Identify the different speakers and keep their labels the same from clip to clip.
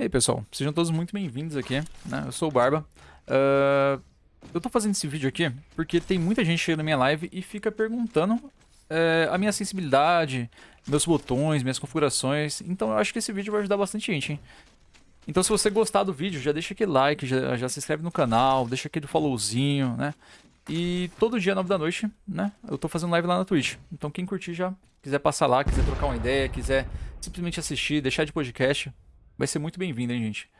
Speaker 1: E aí, pessoal, sejam todos muito bem-vindos aqui, né? Eu sou o Barba. Uh, eu tô fazendo esse vídeo aqui porque tem muita gente chegando na minha live e fica perguntando uh, a minha sensibilidade, meus botões, minhas configurações. Então eu acho que esse vídeo vai ajudar bastante gente, hein? Então se você gostar do vídeo, já deixa aquele like, já, já se inscreve no canal, deixa aquele followzinho, né? E todo dia, 9 da noite, né? Eu tô fazendo live lá na Twitch. Então quem curtir já, quiser passar lá, quiser trocar uma ideia, quiser simplesmente assistir, deixar de podcast, vai ser muito bem-vindo, hein, gente?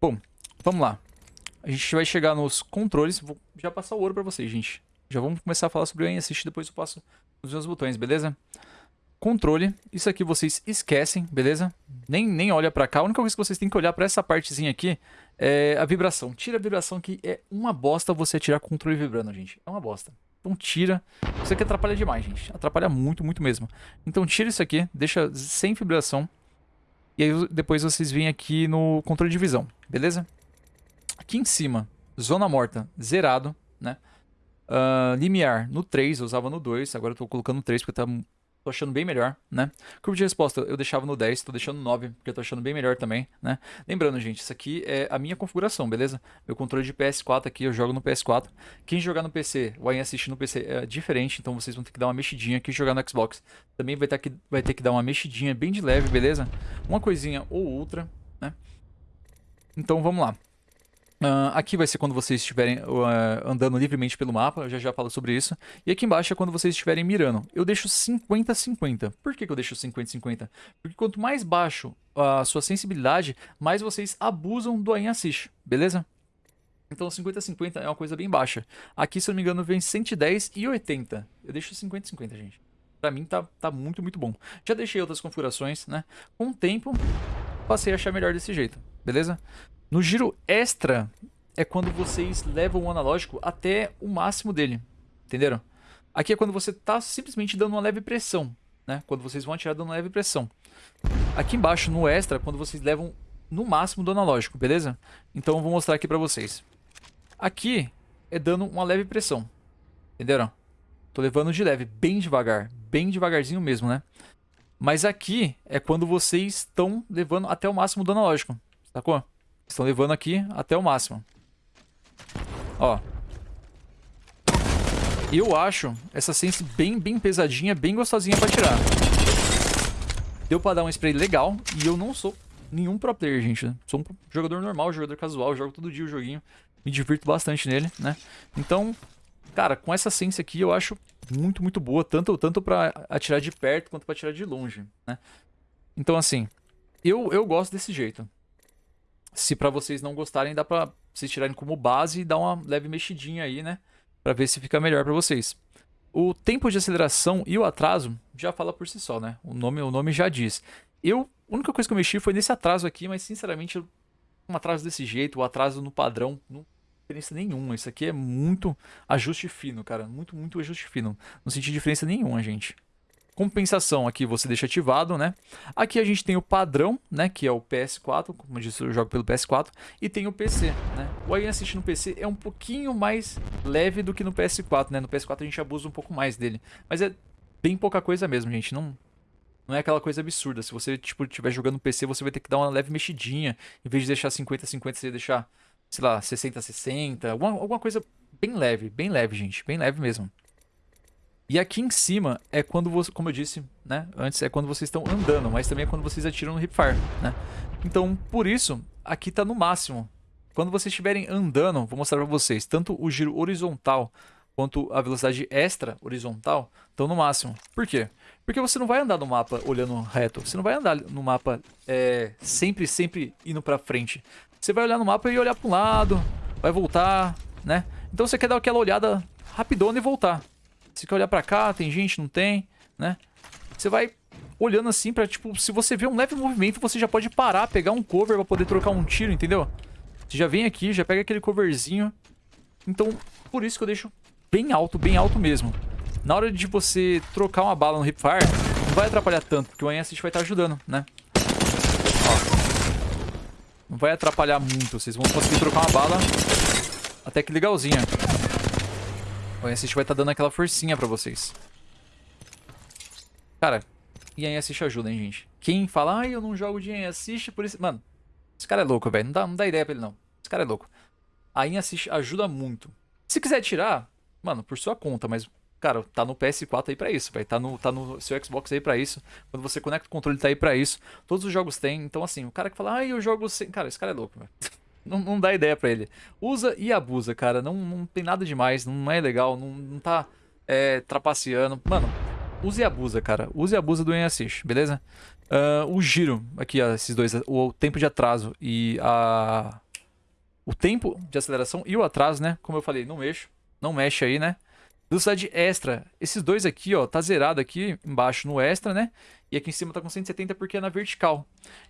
Speaker 1: Bom, vamos lá. A gente vai chegar nos controles. Vou já passar o ouro pra vocês, gente. Já vamos começar a falar sobre o Assist, depois eu passo os meus botões, beleza? Controle, isso aqui vocês esquecem, beleza? Nem, nem olha pra cá, a única coisa que vocês têm que olhar pra essa partezinha aqui é a vibração. Tira a vibração que é uma bosta você tirar controle vibrando, gente. É uma bosta. Então tira. Isso aqui atrapalha demais, gente. Atrapalha muito, muito mesmo. Então tira isso aqui, deixa sem vibração. E aí depois vocês vêm aqui no controle de visão, beleza? Aqui em cima, zona morta, zerado, né? Uh, limiar no 3, eu usava no 2, agora eu tô colocando no 3 porque tá tô achando bem melhor, né? Curva de resposta eu deixava no 10, tô deixando no 9, porque eu tô achando bem melhor também, né? Lembrando, gente, isso aqui é a minha configuração, beleza? Meu controle de PS4 aqui, eu jogo no PS4. Quem jogar no PC, aí assistir no PC é diferente, então vocês vão ter que dar uma mexidinha. Quem jogar no Xbox também vai ter que, vai ter que dar uma mexidinha bem de leve, beleza? Uma coisinha ou outra, né? Então vamos lá. Uh, aqui vai ser quando vocês estiverem uh, andando livremente pelo mapa, eu já já falo sobre isso. E aqui embaixo é quando vocês estiverem mirando. Eu deixo 50-50. Por que, que eu deixo 50-50? Porque quanto mais baixo a sua sensibilidade, mais vocês abusam do aim assist, beleza? Então 50-50 é uma coisa bem baixa. Aqui, se eu não me engano, vem 110 e 80. Eu deixo 50-50, gente. Pra mim tá, tá muito, muito bom. Já deixei outras configurações, né? Com o tempo, passei a achar melhor desse jeito, beleza? No giro extra é quando vocês levam o analógico até o máximo dele, entenderam? Aqui é quando você está simplesmente dando uma leve pressão, né? Quando vocês vão atirar dando uma leve pressão. Aqui embaixo, no extra, quando vocês levam no máximo do analógico, beleza? Então eu vou mostrar aqui pra vocês. Aqui é dando uma leve pressão, entenderam? Tô levando de leve, bem devagar, bem devagarzinho mesmo, né? Mas aqui é quando vocês estão levando até o máximo do analógico, sacou? Estão levando aqui até o máximo. Ó. Eu acho essa sense bem, bem pesadinha, bem gostosinha pra tirar. Deu pra dar um spray legal e eu não sou nenhum pro player, gente. Sou um jogador normal, jogador casual, jogo todo dia o joguinho. Me divirto bastante nele, né? Então, cara, com essa sense aqui eu acho muito, muito boa. Tanto, tanto pra atirar de perto quanto pra atirar de longe, né? Então, assim, eu, eu gosto desse jeito. Se para vocês não gostarem, dá pra vocês tirarem como base e dar uma leve mexidinha aí, né? Pra ver se fica melhor pra vocês. O tempo de aceleração e o atraso já fala por si só, né? O nome, o nome já diz. Eu, a única coisa que eu mexi foi nesse atraso aqui, mas sinceramente, um atraso desse jeito, o atraso no padrão, não diferença nenhuma. Isso aqui é muito ajuste fino, cara. Muito, muito ajuste fino. Não senti diferença nenhuma, gente. Compensação aqui você deixa ativado, né? Aqui a gente tem o padrão, né? Que é o PS4, como eu disse, eu jogo pelo PS4. E tem o PC, né? O Aim Assist no PC é um pouquinho mais leve do que no PS4, né? No PS4 a gente abusa um pouco mais dele. Mas é bem pouca coisa mesmo, gente. Não, não é aquela coisa absurda. Se você, tipo, estiver jogando no PC, você vai ter que dar uma leve mexidinha. Em vez de deixar 50-50, você deixar, sei lá, 60-60. Alguma, alguma coisa bem leve, bem leve, gente. Bem leve mesmo. E aqui em cima é quando você, como eu disse, né, antes é quando vocês estão andando, mas também é quando vocês atiram no hipfire, né? Então, por isso, aqui está no máximo. Quando vocês estiverem andando, vou mostrar para vocês, tanto o giro horizontal quanto a velocidade extra horizontal estão no máximo. Por quê? Porque você não vai andar no mapa olhando reto, você não vai andar no mapa é, sempre, sempre indo para frente. Você vai olhar no mapa e olhar para um lado, vai voltar, né? Então você quer dar aquela olhada rapidona e voltar. Você quer olhar pra cá, tem gente, não tem, né? Você vai olhando assim pra, tipo, se você vê um leve movimento, você já pode parar, pegar um cover pra poder trocar um tiro, entendeu? Você já vem aqui, já pega aquele coverzinho. Então, por isso que eu deixo bem alto, bem alto mesmo. Na hora de você trocar uma bala no hipfire, não vai atrapalhar tanto, porque o aim vai estar ajudando, né? Não vai atrapalhar muito, vocês vão conseguir trocar uma bala até que legalzinha. O Assist vai estar tá dando aquela forcinha pra vocês. Cara, Assist ajuda, hein, gente. Quem fala, ah, eu não jogo de Assist, por isso... Mano, Esse cara é louco, velho. Não dá, não dá ideia pra ele, não. Esse cara é louco. A Assist ajuda muito. Se quiser tirar, mano, por sua conta, mas, cara, tá no PS4 aí pra isso, velho. Tá no, tá no seu Xbox aí pra isso. Quando você conecta o controle, tá aí pra isso. Todos os jogos têm. Então, assim, o cara que fala, ah, eu jogo sem. Cara, esse cara é louco, velho. Não, não, dá ideia pra ele. Usa e abusa, cara. Não, não tem nada demais, não é legal, não, não tá é, trapaceando. Mano, use e abusa, cara. Use e abusa do Assist, beleza? Uh, o giro, aqui, ó, esses dois, o tempo de atraso e a... O tempo de aceleração e o atraso, né? Como eu falei, não mexo, não mexe aí, né? Velocidade extra, esses dois aqui, ó, tá zerado aqui embaixo no extra, né? E aqui em cima tá com 170 porque é na vertical.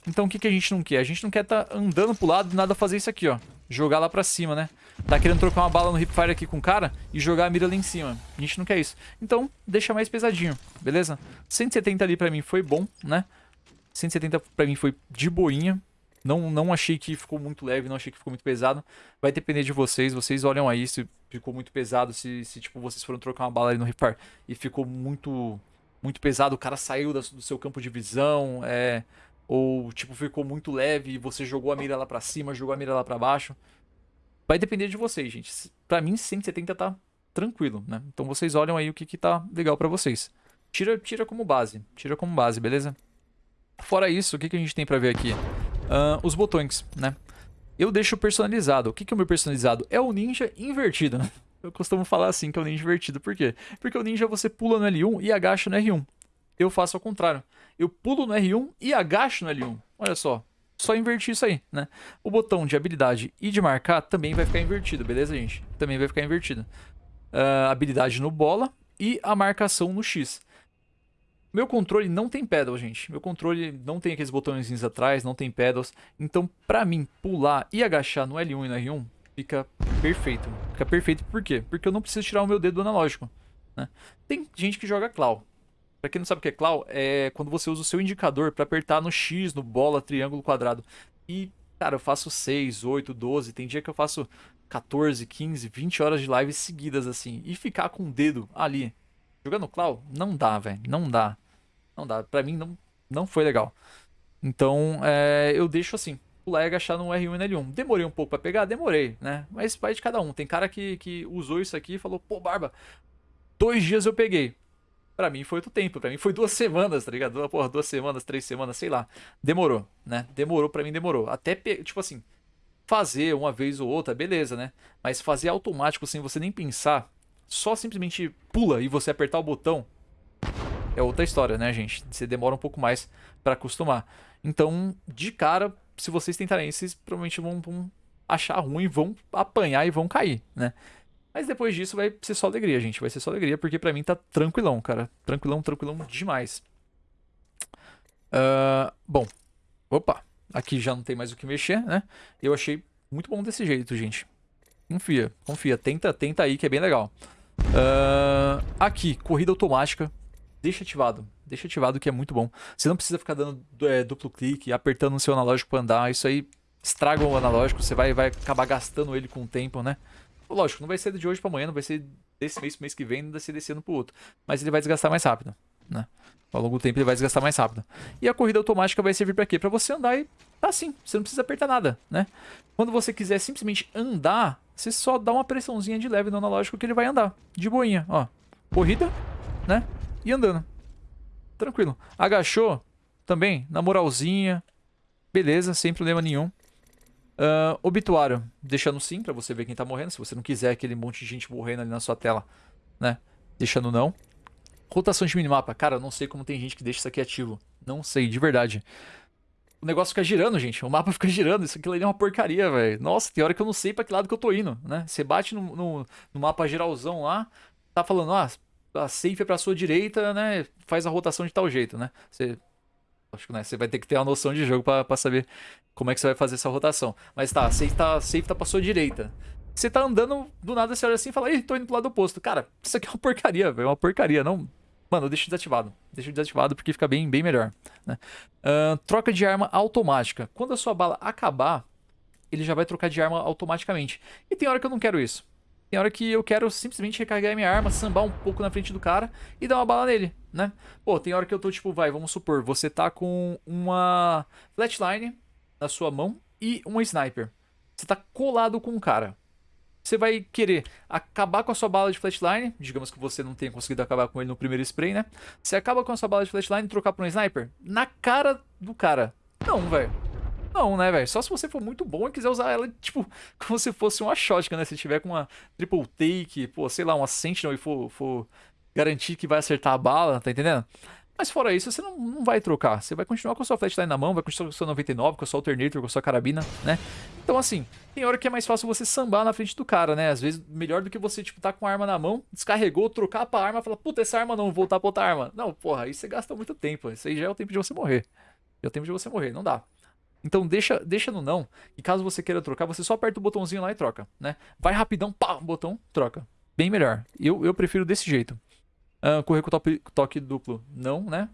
Speaker 1: Então o que, que a gente não quer? A gente não quer tá andando pro lado e nada fazer isso aqui, ó. Jogar lá pra cima, né? Tá querendo trocar uma bala no hipfire aqui com o cara e jogar a mira lá em cima. A gente não quer isso. Então, deixa mais pesadinho, beleza? 170 ali pra mim foi bom, né? 170 pra mim foi de boinha. Não, não achei que ficou muito leve, não achei que ficou muito pesado. Vai depender de vocês. Vocês olham aí se ficou muito pesado, se, se tipo, vocês foram trocar uma bala ali no ripar e ficou muito muito pesado, o cara saiu do seu campo de visão, é, ou tipo ficou muito leve e você jogou a mira lá pra cima, jogou a mira lá pra baixo. Vai depender de vocês, gente. Pra mim, 170 tá tranquilo, né? Então vocês olham aí o que, que tá legal pra vocês. Tira, tira como base, tira como base, beleza? Fora isso, o que, que a gente tem pra ver aqui? Uh, os botões, né? Eu deixo personalizado. O que, que é o meu personalizado? É o ninja invertido. Eu costumo falar assim que é o ninja invertido. Por quê? Porque o ninja você pula no L1 e agacha no R1. Eu faço ao contrário. Eu pulo no R1 e agacho no L1. Olha só. Só invertir isso aí, né? O botão de habilidade e de marcar também vai ficar invertido, beleza, gente? Também vai ficar invertido. Uh, habilidade no bola e a marcação no X. Meu controle não tem pedal, gente. Meu controle não tem aqueles botõezinhos atrás, não tem pedals. Então, pra mim, pular e agachar no L1 e no R1 fica perfeito. Fica perfeito por quê? Porque eu não preciso tirar o meu dedo do analógico. Né? Tem gente que joga claw. Pra quem não sabe o que é claw, é quando você usa o seu indicador para apertar no X, no bola, triângulo, quadrado. E, cara, eu faço 6, 8, 12. Tem dia que eu faço 14, 15, 20 horas de live seguidas assim. E ficar com o dedo ali jogando claw, não dá, velho. Não dá. Não dá. Pra mim não, não foi legal. Então, é, eu deixo assim. Pular e agachar no R1 e no L1. Demorei um pouco pra pegar? Demorei, né? Mas vai de cada um. Tem cara que, que usou isso aqui e falou, pô, Barba, dois dias eu peguei. Pra mim foi outro tempo, pra mim foi duas semanas, tá ligado? Porra, duas semanas, três semanas, sei lá. Demorou, né? Demorou, pra mim demorou. Até, tipo assim, fazer uma vez ou outra, beleza, né? Mas fazer automático sem você nem pensar, só simplesmente pula e você apertar o botão, é outra história, né, gente? Você demora um pouco mais para acostumar. Então, de cara, se vocês tentarem isso, vocês provavelmente vão, vão achar ruim, vão apanhar e vão cair, né? Mas depois disso vai ser só alegria, gente. Vai ser só alegria, porque pra mim tá tranquilão, cara. Tranquilão, tranquilão demais. Uh, bom, opa. Aqui já não tem mais o que mexer, né? Eu achei muito bom desse jeito, gente. Confia, confia. Tenta, tenta aí que é bem legal. Uh, aqui, corrida automática deixa ativado. Deixa ativado que é muito bom. Você não precisa ficar dando é, duplo clique, apertando o seu analógico para andar. Isso aí estraga o analógico, você vai, vai acabar gastando ele com o tempo, né? Lógico, não vai ser de hoje para amanhã, não vai ser desse mês pro mês que vem, não vai ser desse ano pro outro. Mas ele vai desgastar mais rápido, né? Ao longo do tempo ele vai desgastar mais rápido. E a corrida automática vai servir para quê? Para você andar e tá assim, você não precisa apertar nada, né? Quando você quiser simplesmente andar, você só dá uma pressãozinha de leve no analógico que ele vai andar, de boinha, ó. Corrida, né? E andando. Tranquilo. Agachou também, na moralzinha. Beleza, sem problema nenhum. Uh, obituário, deixando sim pra você ver quem tá morrendo. Se você não quiser aquele monte de gente morrendo ali na sua tela, né? Deixando não. Rotação de minimapa. Cara, eu não sei como tem gente que deixa isso aqui ativo. Não sei, de verdade. O negócio fica girando, gente. O mapa fica girando. Isso aqui ali é uma porcaria, velho. Nossa, tem hora que eu não sei pra que lado que eu tô indo, né? Você bate no, no, no mapa geralzão lá, tá falando, ah, a safe é pra sua direita, né? Faz a rotação de tal jeito, né? Você. Acho que né, você vai ter que ter uma noção de jogo pra, saber como é que você vai fazer essa rotação. Mas tá, a safe tá, safe tá pra sua direita. Você tá andando, do nada você olha assim e fala, ih, tô indo pro lado oposto. Cara, isso aqui é uma porcaria, velho. É uma porcaria. Não. Mano, deixa desativado. Deixa desativado porque fica bem, bem melhor. Né? Uh, troca de arma automática. Quando a sua bala acabar, ele já vai trocar de arma automaticamente. E tem hora que eu não quero isso. Tem hora que eu quero simplesmente recarregar minha arma, sambar um pouco na frente do cara e dar uma bala nele, né? Pô, tem hora que eu tô tipo, vai, vamos supor, você tá com uma flatline na sua mão, e uma sniper. Você tá colado com um cara. Você vai querer acabar com a sua bala de flatline, digamos que você não tenha conseguido acabar com ele no primeiro spray, né? Você acaba com a sua bala de flatline e trocar por um sniper? Na cara do cara. Não, velho. Não, né, velho? Só se você for muito bom e quiser usar ela, tipo, como se fosse uma shotgun, né? Se tiver com uma triple take, pô, sei lá, uma sentinel e for, for garantir que vai acertar a bala, tá entendendo? Mas fora isso, você não, não vai trocar. Você vai continuar com a sua flatline na mão, vai continuar com a sua 99, com a sua alternator, com a sua carabina, né? Então, assim, tem hora que é mais fácil você sambar na frente do cara, né? Às vezes, melhor do que você, tipo, tá com a arma na mão, descarregou, trocar pra arma, falar, puta, essa arma não, voltar pra outra arma. Não, porra, aí você gasta muito tempo. Isso aí já é o tempo de você morrer. Já é o tempo de você morrer, não dá. Então deixa, deixa no não. E caso você queira trocar, você só aperta o botãozinho lá e troca, né? Vai rapidão, pá, botão, troca. Bem melhor. Eu, eu prefiro desse jeito. Uh, correr com toque, toque duplo, não, né?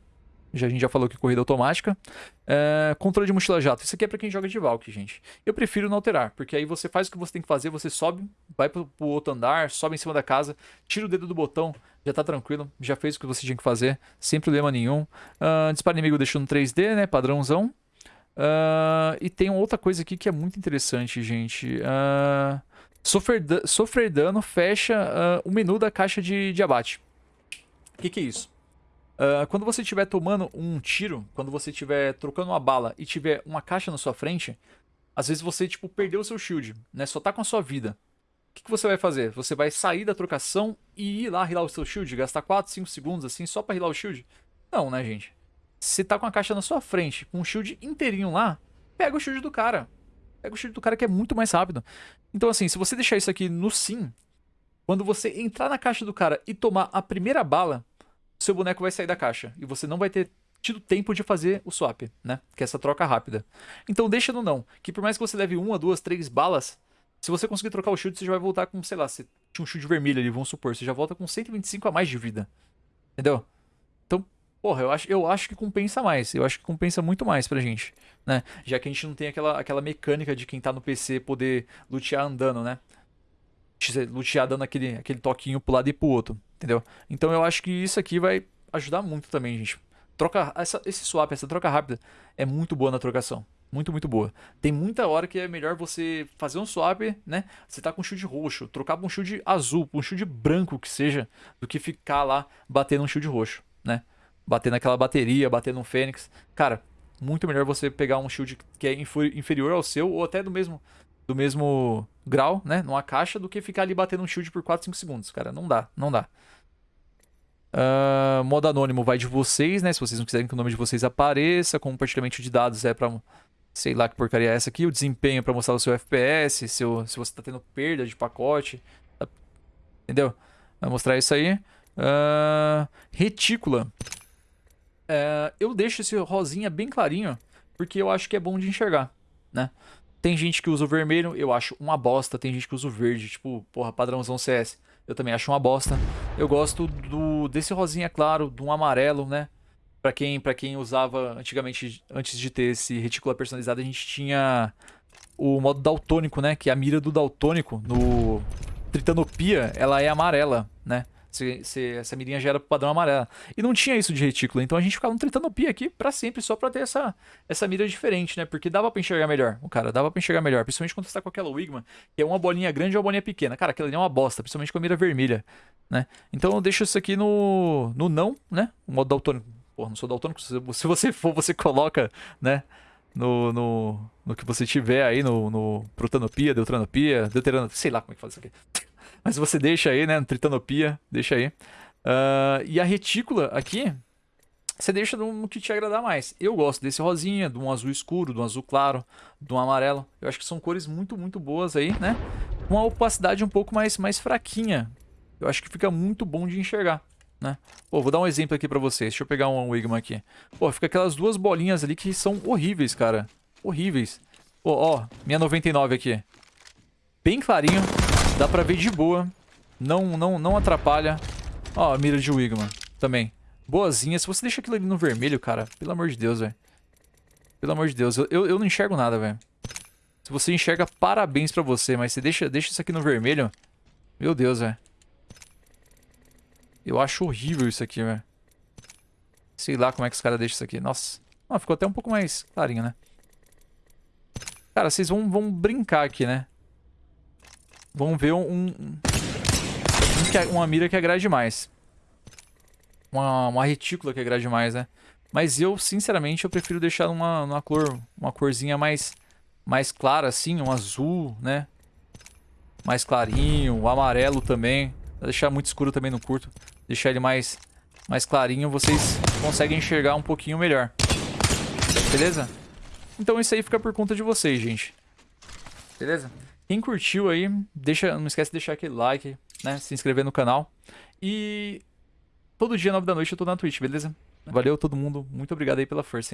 Speaker 1: Já, a gente já falou que corrida automática. Uh, controle de mochila jato. Isso aqui é pra quem joga de Valk, gente. Eu prefiro não alterar, porque aí você faz o que você tem que fazer, você sobe, vai pro, pro outro andar, sobe em cima da casa, tira o dedo do botão, já tá tranquilo, já fez o que você tinha que fazer, sem problema nenhum. Uh, disparo inimigo deixando 3D, né? Padrãozão. Uh, e tem outra coisa aqui que é muito interessante, gente. Uh, sofrer, sofrer dano fecha uh, o menu da caixa de, de abate. O que, que é isso? quando você estiver tomando um tiro, quando você estiver trocando uma bala e tiver uma caixa na sua frente, às vezes você tipo perdeu o seu shield, né? Só tá com a sua vida. O que, que você vai fazer? Você vai sair da trocação e ir lá rilar o seu shield, gastar 4, 5 segundos assim só para rilar o shield? Não, né, gente? Se tá com a caixa na sua frente, com um shield inteirinho lá, pega o shield do cara. Pega o shield do cara que é muito mais rápido. Então assim, se você deixar isso aqui no sim, quando você entrar na caixa do cara e tomar a primeira bala, seu boneco vai sair da caixa. E você não vai ter tido tempo de fazer o swap, né? Que é essa troca rápida. Então deixa no não, que por mais que você leve uma, duas, três balas, se você conseguir trocar o shield, você já vai voltar com, sei lá, se tinha um shield vermelho ali, vamos supor, você já volta com 125 a mais de vida. Entendeu? Porra, eu acho, eu acho que compensa mais. Eu acho que compensa muito mais pra gente, né? Já que a gente não tem aquela, aquela mecânica de quem tá no PC poder lutear andando, né? Lutear dando aquele, aquele toquinho pro lado e pro outro, entendeu? Então eu acho que isso aqui vai ajudar muito também, gente. Troca, essa, esse swap, essa troca rápida é muito boa na trocação. Muito, muito boa. Tem muita hora que é melhor você fazer um swap, né? Você tá com um shield roxo, trocar pra um shield azul, pra um shield branco que seja, do que ficar lá batendo um shield roxo, né? Bater naquela bateria, bater num Fênix. Cara, muito melhor você pegar um shield que é inferior ao seu, ou até do mesmo, do mesmo grau, né? Numa caixa, do que ficar ali batendo um shield por 4, 5 segundos. Cara, não dá, não dá. Uh, modo anônimo vai de vocês, né? Se vocês não quiserem que o nome de vocês apareça. Compartilhamento de dados é pra. Sei lá que porcaria é essa aqui. O desempenho é pra mostrar o seu FPS. Seu, se você tá tendo perda de pacote. Tá, entendeu? Vai mostrar isso aí. Uh, retícula. É, eu deixo esse rosinha bem clarinho, porque eu acho que é bom de enxergar, né? Tem gente que usa o vermelho, eu acho uma bosta. Tem gente que usa o verde, tipo, porra, padrãozão CS. Eu também acho uma bosta. Eu gosto do desse rosinha claro, de um amarelo, né? Pra quem, pra quem usava antigamente, antes de ter esse retícula personalizado, a gente tinha o modo daltônico, né? Que é a mira do daltônico no Tritanopia, ela é amarela, né? Se, se essa mirinha já era padrão amarela. E não tinha isso de retículo. Então a gente ficava no pia aqui para sempre, só pra ter essa, essa mira diferente, né? Porque dava pra enxergar melhor. O cara dava pra enxergar melhor. Principalmente quando você tá com aquela Wigman, que é uma bolinha grande ou uma bolinha pequena. Cara, aquilo ali é uma bosta, principalmente com a mira vermelha, né? Então eu deixo isso aqui no, no não, né? O modo daltônico. Porra, não sou daltônico. Se você for, você coloca, né? No, no, no que você tiver aí, no, no Protanopia, Deutranopia, Deuteranopia, sei lá como é que faz isso aqui. Mas você deixa aí, né? Tritanopia, deixa aí. Uh, e a retícula aqui, você deixa no, que te agradar mais. Eu gosto desse rosinha, de um azul escuro, de um azul claro, de um amarelo. Eu acho que são cores muito, muito boas aí, né? Com uma opacidade um pouco mais, mais fraquinha. Eu acho que fica muito bom de enxergar, né? Pô, vou dar um exemplo aqui pra vocês. Deixa eu pegar um Wigma aqui. Pô, fica aquelas duas bolinhas ali que são horríveis, cara. Horríveis. Pô, ó, minha 99 aqui. Bem clarinho. Dá pra ver de boa. Não, não, não atrapalha. Ó, a mira de Wigman também. Boazinha. Se você deixa aquilo ali no vermelho, cara, pelo amor de Deus, velho. Pelo amor de Deus, eu, eu, eu não enxergo nada, velho. Se você enxerga, parabéns pra você. Mas você deixa, deixa isso aqui no vermelho. Meu Deus, velho. Eu acho horrível isso aqui, velho. Sei lá como é que os caras deixam isso aqui. Nossa. Ah, ficou até um pouco mais clarinho, né? Cara, vocês vão, vão brincar aqui, né? Vão ver um... um, um que, uma mira que agrade mais. Uma, uma retícula que agrade mais, né? Mas eu, sinceramente, eu prefiro deixar uma, uma cor, uma corzinha mais, mais clara, assim, um azul, né? Mais clarinho, o amarelo também. Deixar muito escuro também no curto. Deixar ele mais, mais clarinho, vocês conseguem enxergar um pouquinho melhor. Beleza? Então isso aí fica por conta de vocês, gente. Beleza? Quem curtiu aí, deixa, não esquece de deixar aquele like, né? Se inscrever no canal. E todo dia, 9 da noite, eu tô na Twitch, beleza? Valeu todo mundo. Muito obrigado aí pela força, hein?